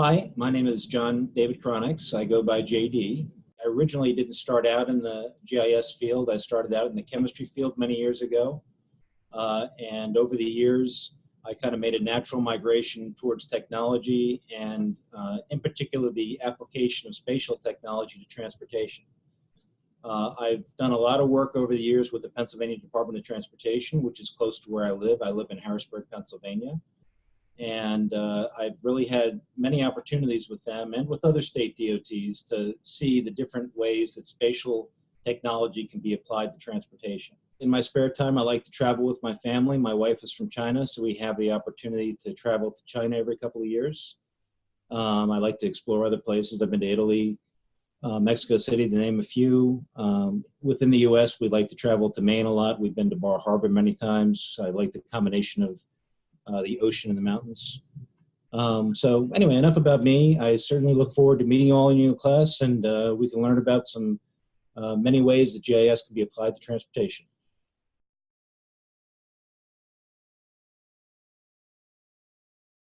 Hi, my name is John David Kronix. I go by JD. I originally didn't start out in the GIS field. I started out in the chemistry field many years ago. Uh, and over the years, I kind of made a natural migration towards technology and uh, in particular the application of spatial technology to transportation. Uh, I've done a lot of work over the years with the Pennsylvania Department of Transportation, which is close to where I live. I live in Harrisburg, Pennsylvania. And uh, I've really had many opportunities with them and with other state DOTs to see the different ways that spatial technology can be applied to transportation. In my spare time, I like to travel with my family. My wife is from China, so we have the opportunity to travel to China every couple of years. Um, I like to explore other places. I've been to Italy, uh, Mexico City, to name a few. Um, within the U.S., we like to travel to Maine a lot. We've been to Bar Harbor many times. I like the combination of uh, the ocean and the mountains. Um, so anyway, enough about me. I certainly look forward to meeting you all in your class and uh, we can learn about some uh, many ways that GIS can be applied to transportation.